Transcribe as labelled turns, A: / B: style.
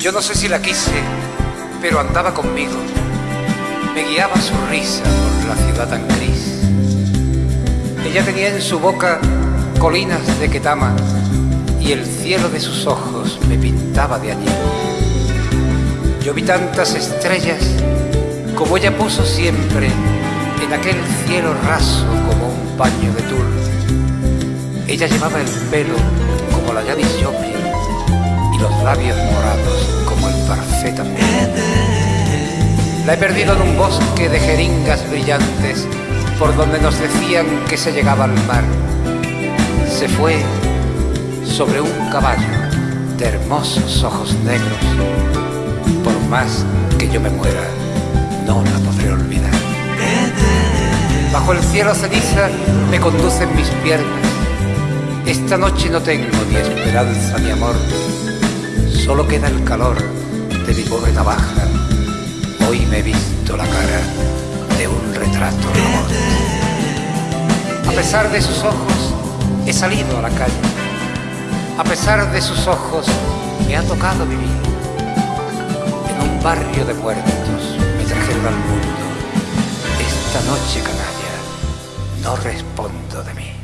A: Yo no sé si la quise, pero andaba conmigo. Me guiaba su risa por la ciudad tan gris. Ella tenía en su boca colinas de Ketama y el cielo de sus ojos me pintaba de allí. Yo vi tantas estrellas como ella puso siempre en aquel cielo raso como un paño de tul. Ella llevaba el pelo como la Janis Joplin y los labios morados La he perdido en un bosque de jeringas brillantes por donde nos decían que se llegaba al mar. Se fue sobre un caballo de hermosos ojos negros. Por más que yo me muera, no la podré olvidar. Bajo el cielo ceniza me conducen mis piernas. Esta noche no tengo ni esperanza ni amor. Solo queda el calor mi pobre navaja. Hoy me he visto la cara de un retrato de. A pesar de sus ojos, he salido a la calle. A pesar de sus ojos, me ha tocado vivir. En un barrio de muertos me trajeron al mundo. Esta noche, canalla, no respondo de mí.